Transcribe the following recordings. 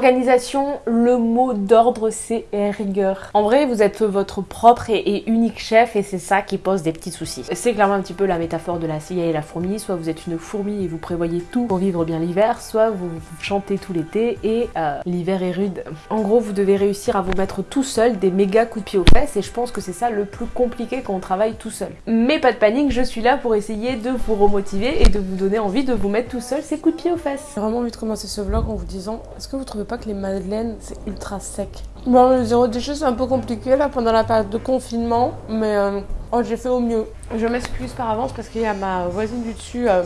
Organisation, le mot d'ordre c'est rigueur. En vrai, vous êtes votre propre et, unique chef et c'est ça qui pose des petits soucis. C'est clairement un petit peu la métaphore de la CIA et la fourmi. Soit vous êtes une fourmi et vous prévoyez tout pour vivre bien l'hiver, soit vous, chantez tout l'été et euh, l'hiver est rude. En gros, vous devez réussir à vous mettre tout seul des méga coups de pied aux fesses et je pense que c'est ça le plus compliqué quand on travaille tout seul. Mais pas de panique, je suis là pour essayer de vous remotiver et de vous donner envie de vous mettre tout seul ces coups de pied aux fesses. J'ai vraiment envie de commencer ce vlog en vous disant, est-ce que vous trouvez que les madeleines c'est ultra sec. Bon, le zéro déchet c'est un peu compliqué là pendant la période de confinement, mais euh, oh, j'ai fait au mieux. Je m'excuse par avance parce qu'il y a ma voisine du dessus euh,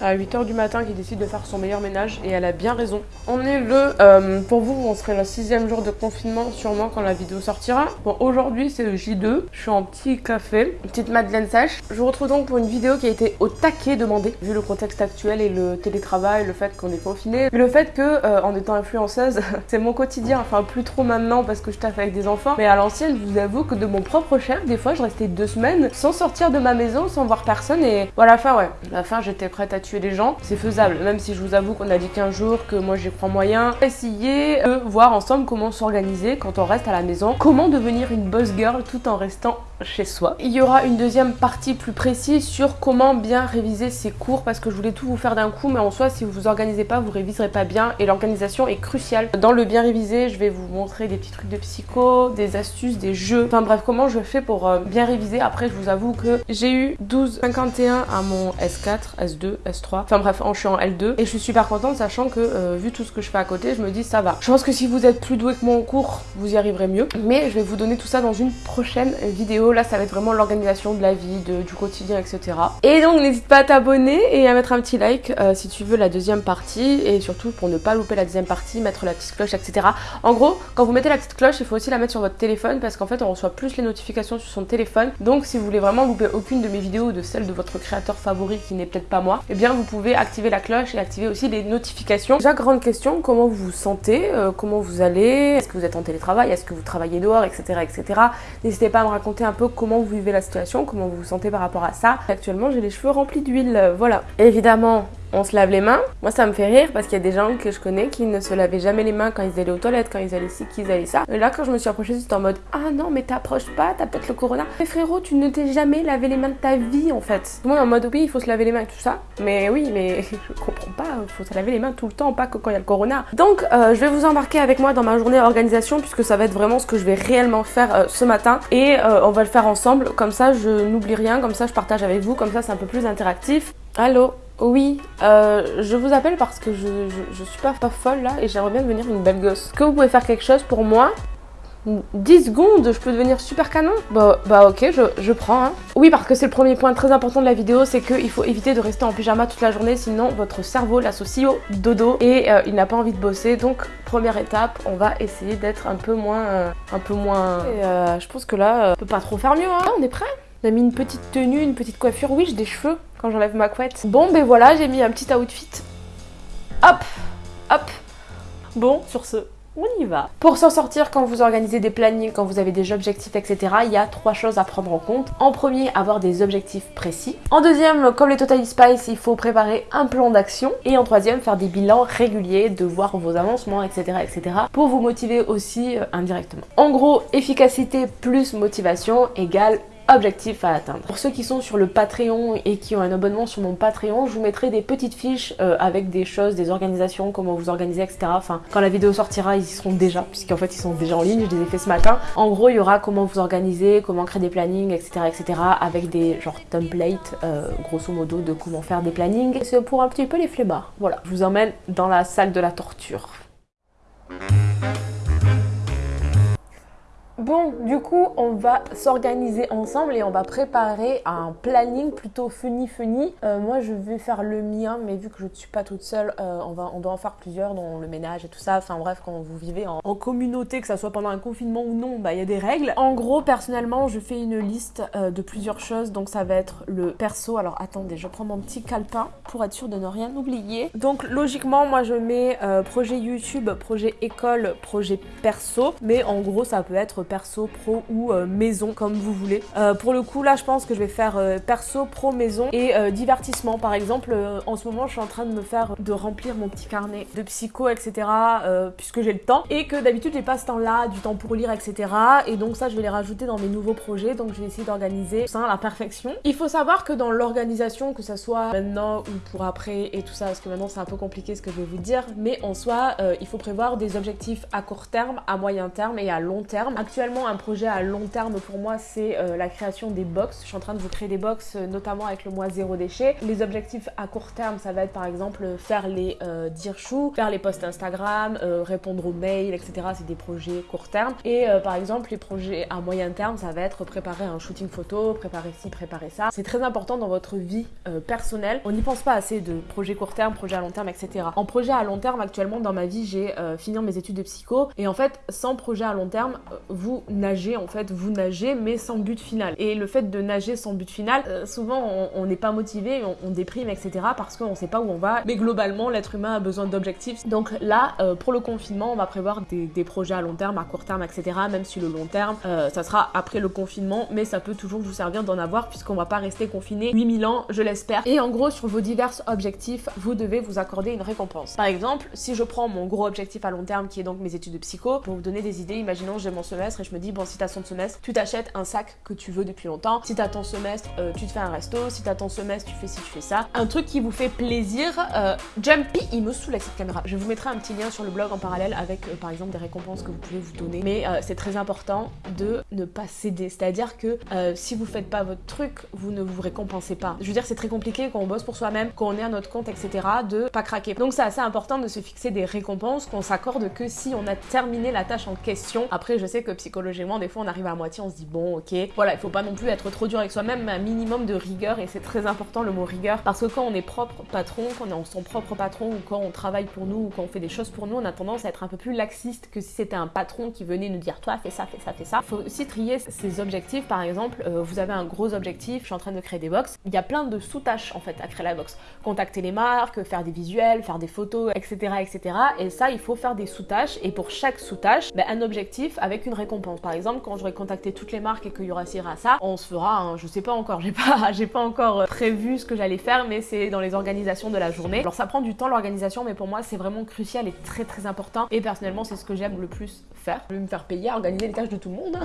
à 8h du matin qui décide de faire son meilleur ménage et elle a bien raison. On est le, euh, pour vous, on serait le sixième jour de confinement sûrement quand la vidéo sortira. Bon, aujourd'hui c'est le J2, je suis en petit café, petite madeleine sèche. Je vous retrouve donc pour une vidéo qui a été au taquet demandée, vu le contexte actuel et le télétravail, le fait qu'on est confiné, le fait que euh, en étant influenceuse, c'est mon quotidien, enfin plus trop maintenant parce que je taffe avec des enfants, mais à l'ancienne, je vous avoue que de mon propre chef, des fois je restais deux semaines sans sortir de ma maison, sans voir personne et voilà, la fin ouais, à la fin j'étais prête à tuer des gens, c'est faisable. Même si je vous avoue qu'on a dit 15 jours, que moi j'y crois moyen. Essayer de voir ensemble comment s'organiser quand on reste à la maison. Comment devenir une boss girl tout en restant chez soi. Il y aura une deuxième partie plus précise sur comment bien réviser ses cours parce que je voulais tout vous faire d'un coup mais en soi si vous vous organisez pas vous réviserez pas bien et l'organisation est cruciale. Dans le bien réviser je vais vous montrer des petits trucs de psycho, des astuces, des jeux, enfin bref comment je fais pour euh, bien réviser? Après je vous avoue que j'ai eu 12,51 à mon S4, S2, S3, enfin bref je suis en L2 et je suis super contente sachant que euh, vu tout ce que je fais à côté je me dis ça va. Je pense que si vous êtes plus doué que moi en cours vous y arriverez mieux mais je vais vous donner tout ça dans une prochaine vidéo Là, ça va être vraiment l'organisation de la vie, du quotidien, etc. Et donc, n'hésite pas à t'abonner et à mettre un petit like euh, si tu veux la deuxième partie. Et surtout, pour ne pas louper la deuxième partie, mettre la petite cloche, etc. En gros, quand vous mettez la petite cloche, il faut aussi la mettre sur votre téléphone parce qu'en fait, on reçoit plus les notifications sur son téléphone. Donc, si vous voulez vraiment louper aucune de mes vidéos ou de celle de votre créateur favori qui n'est peut-être pas moi, eh bien, vous pouvez activer la cloche et activer aussi les notifications. Déjà, grande question, comment vous vous sentez euh, Comment vous allez? Est-ce que vous êtes en télétravail? Est-ce que vous travaillez dehors, etc. etc. N'hésitez pas à me raconter un comment vous vivez la situation, comment vous vous sentez par rapport à ça. Actuellement, j'ai les cheveux remplis d'huile, voilà. Évidemment, on se lave les mains. Moi, ça me fait rire parce qu'il y a des gens que je connais qui ne se lavaient jamais les mains quand ils allaient aux toilettes, quand ils allaient ci, qu'ils allaient ça. Et là, quand je me suis approchée, c'était en mode Ah non, mais t'approches pas, t'as peut-être le corona. Mais frérot, tu ne t'es jamais lavé les mains de ta vie en fait. Moi, en mode Oui, il faut se laver les mains et tout ça. Mais oui, mais je comprends pas, il faut se laver les mains tout le temps, pas que quand il y a le corona. Donc, euh, je vais vous embarquer avec moi dans ma journée organisation puisque ça va être vraiment ce que je vais réellement faire euh, ce matin. Et euh, on va le faire ensemble. Comme ça, je n'oublie rien. Comme ça, je partage avec vous. Comme ça, c'est un peu plus interactif. Allô? Oui, euh, je vous appelle parce que je, je, suis pas, pas folle là et j'aimerais bien devenir une belle gosse. Est-ce que vous pouvez faire quelque chose pour moi? 10 secondes, je peux devenir super canon? Bah, bah ok, je, je prends. Hein. Oui, parce que c'est le premier point très important de la vidéo, c'est qu'il faut éviter de rester en pyjama toute la journée, sinon votre cerveau l'associe au dodo et euh, il n'a pas envie de bosser. Donc, première étape, on va essayer d'être un peu moins... Euh, un peu moins... Et, je pense que là, on peut pas trop faire mieux. Hein. Ah, on est prêt? On a mis une petite tenue, une petite coiffure. Oui, j'ai des cheveux j'enlève ma couette. Bon, ben voilà, j'ai mis un petit outfit. Hop Hop Bon, sur ce, on y va. Pour s'en sortir, quand vous organisez des plannings, quand vous avez des objectifs, etc., il y a trois choses à prendre en compte. En premier, avoir des objectifs précis. En deuxième, comme les Total Spice, il faut préparer un plan d'action. Et en troisième, faire des bilans réguliers, de voir vos avancements, etc., etc., pour vous motiver aussi euh, indirectement. En gros, efficacité plus motivation égale objectif à atteindre. Pour ceux qui sont sur le Patreon et qui ont un abonnement sur mon Patreon, je vous mettrai des petites fiches euh, avec des choses, des organisations, comment vous organiser, etc. Enfin, quand la vidéo sortira, ils y seront déjà, puisqu'en fait ils sont déjà en ligne, je les ai fait ce matin. En gros, il y aura comment vous organiser, comment créer des plannings, etc. etc. avec des genre templates, euh, grosso modo, de comment faire des plannings. C'est pour un petit peu les flemmards. Voilà, je vous emmène dans la salle de la torture. Bon, du coup, on va s'organiser ensemble et on va préparer un planning plutôt funny funny. Euh, moi, je vais faire le mien, mais vu que je ne suis pas toute seule, euh, on, va, doit en faire plusieurs, dont le ménage et tout ça. Enfin bref, quand vous vivez en, communauté, que ça soit pendant un confinement ou non, bah il y a des règles. En gros, personnellement, je fais une liste euh, de plusieurs choses, donc ça va être le perso. Alors attendez, je prends mon petit calepin pour être sûr de ne rien oublier. Donc logiquement, moi je mets projet YouTube, projet école, projet perso, mais en gros, ça peut être perso, pro ou euh, maison, comme vous voulez. Euh, pour le coup, là, je pense que je vais faire euh, perso, pro, maison et divertissement. Par exemple, en ce moment, je suis en train de me faire, de remplir mon petit carnet de psycho, etc. puisque j'ai le temps et que d'habitude, j'ai pas ce temps-là, du temps pour lire, etc. Et donc ça, je vais les rajouter dans mes nouveaux projets. Donc je vais essayer d'organiser ça à la perfection. Il faut savoir que dans l'organisation, que ça soit maintenant ou pour après et tout ça, parce que maintenant c'est un peu compliqué ce que je vais vous dire, mais en soi, il faut prévoir des objectifs à court terme, à moyen terme et à long terme. Un projet à long terme pour moi, c'est euh, la création des box. Je suis en train de vous créer des box, euh, notamment avec le mois zéro déchet. Les objectifs à court terme, ça va être par exemple faire les euh, dire faire les posts Instagram, euh, répondre aux mails, etc. C'est des projets court terme. Et par exemple, les projets à moyen terme, ça va être préparer un shooting photo, préparer ci, préparer ça. C'est très important dans votre vie personnelle. On n'y pense pas assez de projets court terme, projets à long terme, etc. En projet à long terme, actuellement dans ma vie, j'ai fini mes études de psycho et en fait, sans projet à long terme, vous nagez en fait, vous nagez mais sans but final. Et le fait de nager sans but final, euh, souvent on n'est pas motivé, on, déprime, etc. parce qu'on sait pas où on va. Mais globalement, l'être humain a besoin d'objectifs. Donc là, euh, pour le confinement, on va prévoir des, projets à long terme, à court terme, etc. Même si le long terme, euh, ça sera après le confinement, mais ça peut toujours vous servir d'en avoir puisqu'on va pas rester confiné 8000 ans, je l'espère. Et en gros, sur vos divers objectifs, vous devez vous accorder une récompense. Par exemple, si je prends mon gros objectif à long terme qui est donc mes études de psycho, pour vous donner des idées, imaginons j'ai mon semestre et je me dis bon si t'as son semestre, tu t'achètes un sac que tu veux depuis longtemps. Si t'as ton semestre, euh, tu te fais un resto. Si t'as ton semestre, tu fais ci, tu fais ça. Un truc qui vous fait plaisir. Euh, Jumpy, il me saoule avec cette caméra. Je vous mettrai un petit lien sur le blog en parallèle avec euh, par exemple des récompenses que vous pouvez vous donner. Mais c'est très important de ne pas céder. C'est-à-dire que si vous faites pas votre truc, vous ne vous récompensez pas. Je veux dire, c'est très compliqué quand on bosse pour soi-même, quand on est à notre compte, etc. de pas craquer. Donc c'est assez important de se fixer des récompenses qu'on s'accorde que si on a terminé la tâche en question. Après, je sais que psychologiquement, des fois, on arrive à moitié, on se dit bon, ok, voilà, il faut pas non plus être trop dur avec soi-même, mais un minimum de rigueur, et c'est très important le mot rigueur, parce que quand on est propre patron, quand on est son propre patron, ou quand on travaille pour nous, ou quand on fait des choses pour nous, on a tendance à être un peu plus laxiste que si c'était un patron qui venait nous dire toi, fais ça, fais ça, fais ça. Il faut aussi trier ses objectifs, par exemple, euh, vous avez un gros objectif, je suis en train de créer des box, il y a plein de sous-tâches en fait à créer la box. Contacter les marques, faire des visuels, faire des photos, etc. etc. Et ça, il faut faire des sous-tâches, et pour chaque sous-tâche, ben, un objectif avec une récompense. Par exemple, quand j'aurai contacté toutes les marques et qu'il y aura ça, on se fera, hein, je sais pas encore, j'ai pas, encore euh, prévu ce que j'allais faire, mais c'est dans les organisations de la journée. Alors ça prend du temps l'organisation, mais pour moi c'est vraiment crucial et très très important. Et personnellement, c'est ce que j'aime le plus faire. Je vais me faire payer organiser les tâches de tout le monde.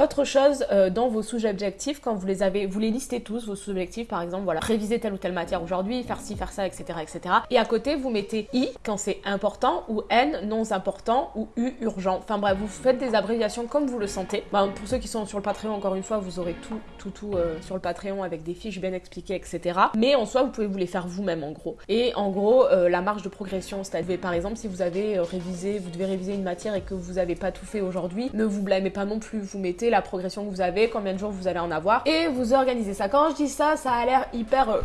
Autre chose euh, dans vos sous-objectifs, quand vous les avez, vous les listez tous, vos sous-objectifs, par exemple, voilà, réviser telle ou telle matière aujourd'hui, faire ci, faire ça, etc., etc. Et à côté, vous mettez I quand c'est important, ou N non important, ou U urgent. Enfin bref, vous faites des abréviations comme vous le sentez. Ben, pour ceux qui sont sur le Patreon, encore une fois, vous aurez tout, tout, tout euh, sur le Patreon avec des fiches bien expliquées, etc. Mais en soi, vous pouvez vous les faire vous-même, en gros. Et en gros, euh, la marge de progression, c'est-à-dire, par exemple, si vous avez révisé, vous devez réviser une matière et que vous n'avez pas tout fait aujourd'hui, ne vous blâmez pas non plus. Vous mettez la progression que vous avez, combien de jours vous allez en avoir, et vous organisez ça. Quand je dis ça, ça a l'air hyper...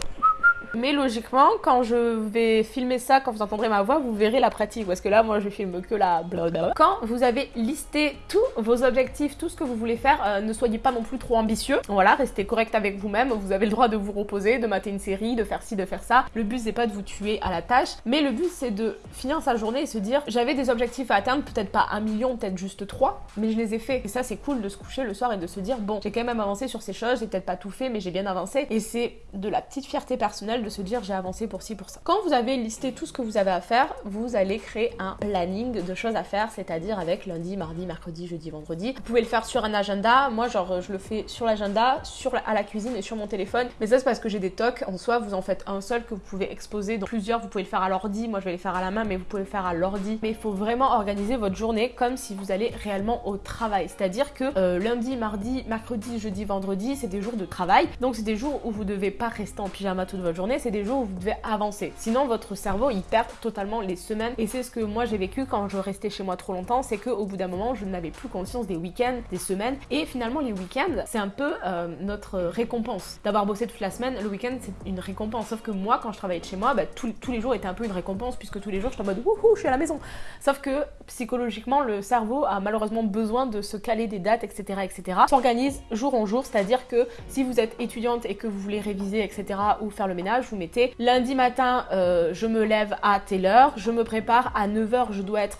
Mais logiquement, quand je vais filmer ça, quand vous entendrez ma voix, vous verrez la pratique. Parce que là, moi, je filme que la blablabla. Quand vous avez listé tous vos objectifs, tout ce que vous voulez faire, euh, ne soyez pas non plus trop ambitieux. Voilà, restez correct avec vous-même. Vous avez le droit de vous reposer, de mater une série, de faire ci, de faire ça. Le but, c'est pas de vous tuer à la tâche. Mais le but, c'est de finir sa journée et se dire, j'avais des objectifs à atteindre, peut-être pas un million, peut-être juste trois, mais je les ai faits. Et ça, c'est cool de se coucher le soir et de se dire, bon, j'ai quand même avancé sur ces choses, j'ai peut-être pas tout fait, mais j'ai bien avancé. Et c'est de la petite fierté personnelle de se dire j'ai avancé pour ci, pour ça. Quand vous avez listé tout ce que vous avez à faire, vous allez créer un planning de choses à faire, c'est-à-dire avec lundi, mardi, mercredi, jeudi, vendredi. Vous pouvez le faire sur un agenda. Moi, genre, je le fais sur l'agenda, sur à la cuisine et sur mon téléphone. Mais ça, c'est parce que j'ai des tocs. En soi, vous en faites un seul que vous pouvez exposer dans plusieurs. Vous pouvez le faire à l'ordi. Moi, je vais les faire à la main, mais vous pouvez le faire à l'ordi. Mais il faut vraiment organiser votre journée comme si vous allez réellement au travail. C'est-à-dire que euh, lundi, mardi, mercredi, jeudi, vendredi, c'est des jours de travail. Donc, c'est des jours où vous devez pas rester en pyjama toute votre journée. C'est des jours où vous devez avancer. Sinon, votre cerveau, il perd totalement les semaines. Et c'est ce que moi j'ai vécu quand je restais chez moi trop longtemps, c'est qu'au bout d'un moment, je n'avais plus conscience des week-ends, des semaines. Et finalement, les week-ends, c'est un peu euh, notre récompense. D'avoir bossé toute la semaine, le week-end, c'est une récompense. Sauf que moi, quand je travaillais de chez moi, bah, tous les jours étaient un peu une récompense, puisque tous les jours, je suis en mode wouhou, je suis à la maison. Sauf que psychologiquement, le cerveau a malheureusement besoin de se caler des dates, etc. etc. S'organise jour en jour, c'est-à-dire que si vous êtes étudiante et que vous voulez réviser, etc., ou faire le ménage, vous mettez lundi matin, euh, je me lève à telle heure, je me prépare à 9h, je dois être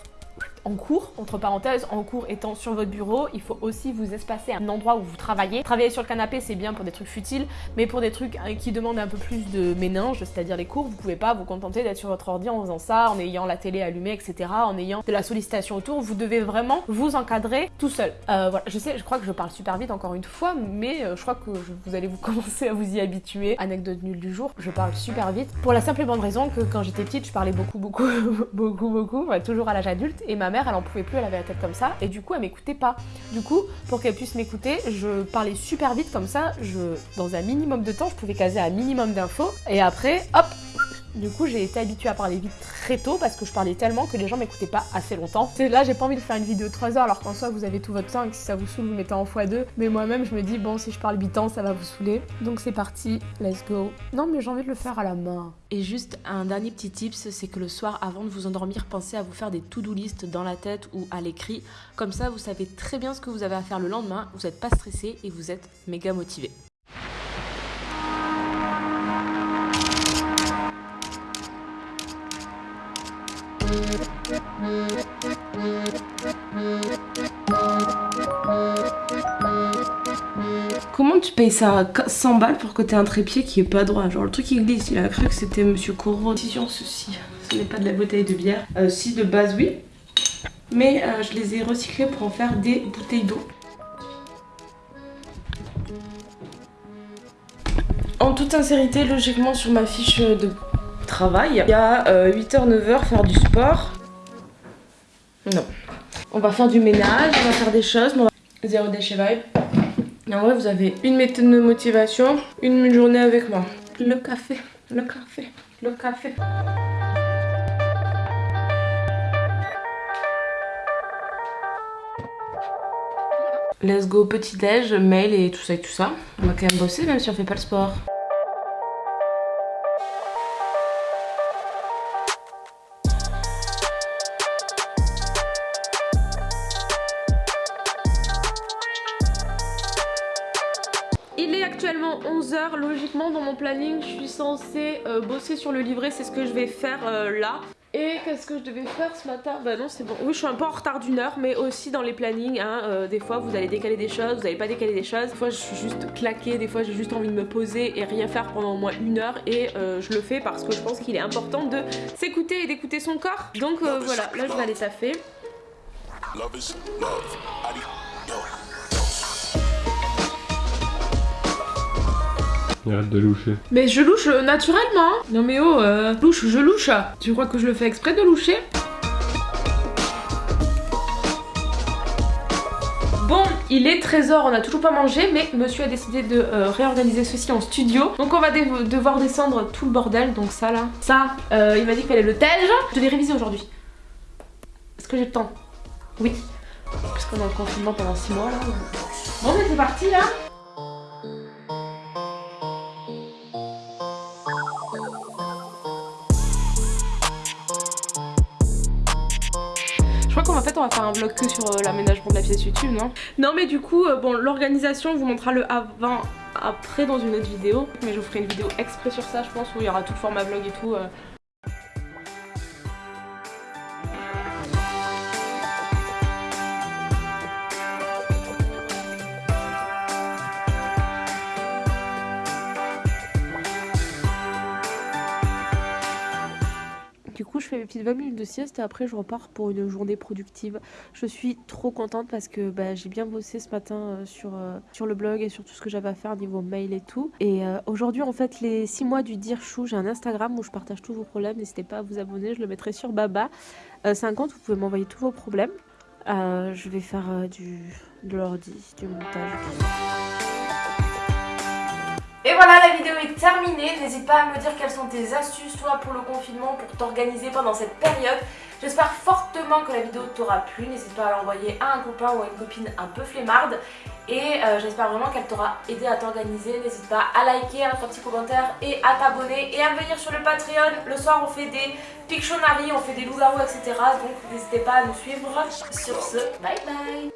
en cours, entre parenthèses, en cours étant sur votre bureau, il faut aussi vous espacer un endroit où vous travaillez. Travailler sur le canapé, c'est bien pour des trucs futiles, mais pour des trucs hein, qui demandent un peu plus de méninge, c'est-à-dire les cours, vous pouvez pas vous contenter d'être sur votre ordi en faisant ça, en ayant la télé allumée, etc., en ayant de la sollicitation autour. Vous devez vraiment vous encadrer tout seul. Euh, voilà, je sais, je crois que je parle super vite encore une fois, mais euh, je crois que vous allez vous commencer à vous y habituer. Anecdote nulle du jour, je parle super vite. Pour la simple et bonne raison que quand j'étais petite, je parlais beaucoup, beaucoup, beaucoup, beaucoup, toujours à l'âge adulte, et ma elle en pouvait plus, elle avait la tête comme ça, et du coup, elle m'écoutait pas. Du coup, pour qu'elle puisse m'écouter, je parlais super vite comme ça, dans un minimum de temps, je pouvais caser un minimum d'infos, et après, hop, du coup, j'ai été habituée à parler vite très tôt parce que je parlais tellement que les gens m'écoutaient pas assez longtemps. Là, j'ai pas envie de faire une vidéo de 3 heures alors qu'en soi, vous avez tout votre temps et que si ça vous saoule, vous mettez en x2. Mais moi-même, je me dis, bon, si je parle 8 ans, ça va vous saouler. Donc c'est parti, let's go. Non, mais j'ai envie de le faire à la main. Et juste un dernier petit tips, c'est que le soir, avant de vous endormir, pensez à vous faire des to-do list dans la tête ou à l'écrit. Comme ça, vous savez très bien ce que vous avez à faire le lendemain, vous n'êtes pas stressé et vous êtes méga motivé. Tu payes ça 100 balles pour que t'aies un trépied qui est pas droit? Genre le truc qui glisse, il a cru que c'était Monsieur Corot. sur ceci, ce n'est pas de la bouteille de bière. Euh, si de base oui, mais euh, je les ai recyclés pour en faire des bouteilles d'eau. En toute sincérité, logiquement sur ma fiche de travail, il y a 8h, euh, 9h faire du sport. Non. On va faire du ménage, on va faire des choses, mais on va... Zéro déchet vibe. En vrai, vous avez une méthode de motivation, une journée avec moi. Le café, le café, le café. Let's go petit déj, mail et tout ça et tout ça. On va quand même bosser même si on fait pas le sport. Actuellement 11h. Logiquement, dans mon planning, je suis censée euh, bosser sur le livret. C'est ce que je vais faire euh, là. Et qu'est-ce que je devais faire ce matin? Bah non, c'est bon. Oui, je suis un peu en retard d'une heure, mais aussi dans les plannings. Hein, euh, des fois, vous allez décaler des choses, vous n'allez pas décaler des choses. Des fois, je suis juste claquée. Des fois, j'ai juste envie de me poser et rien faire pendant au moins une heure. Et je le fais parce que je pense qu'il est important de s'écouter et d'écouter son corps. Donc voilà, là, je vais aller taffer. Arrête de loucher. Mais je louche naturellement. Hein. Non mais oh, euh, louche, je louche. Tu crois que je le fais exprès de loucher? Bon, il est 13h, on a toujours pas mangé, mais monsieur a décidé de euh, réorganiser ceci en studio. Donc on va devoir descendre tout le bordel, donc ça là. Ça, euh, il m'a dit qu'il fallait le tège. Je l'ai révisé aujourd'hui. Est-ce que j'ai le temps? Oui. Parce qu'on est en confinement pendant 6 mois là. Bon, c'est parti là Qu'en fait on va faire un vlog que sur euh, l'aménagement de la pièce YouTube, non? Non mais du coup, euh, bon l'organisation on vous montrera le avant après dans une autre vidéo. Mais je vous ferai une vidéo exprès sur ça je pense où il y aura tout le format vlog et tout. Mes petites 20 minutes de sieste et après, je repars pour une journée productive. Je suis trop contente parce que bah, j'ai bien bossé ce matin euh, sur, euh, sur le blog et sur tout ce que j'avais à faire niveau mail et tout. Et euh, aujourd'hui, en fait, les 6 mois du Dire Chou, j'ai un Instagram où je partage tous vos problèmes. N'hésitez pas à vous abonner, je le mettrai sur Baba. c'est un compte où vous pouvez m'envoyer tous vos problèmes. je vais faire du, de l'ordi, du montage. Et voilà, la vidéo est terminée. N'hésite pas à me dire quelles sont tes astuces, toi, pour le confinement, pour t'organiser pendant cette période. J'espère fortement que la vidéo t'aura plu. N'hésite pas à l'envoyer à un copain ou à une copine un peu flemmarde. Et euh, j'espère vraiment qu'elle t'aura aidé à t'organiser. N'hésite pas à liker, à faire un petit commentaire et à t'abonner et à venir sur le Patreon. Le soir, on fait des Pictionary, on fait des loups-garous, etc. Donc n'hésitez pas à nous suivre. Sur ce, bye bye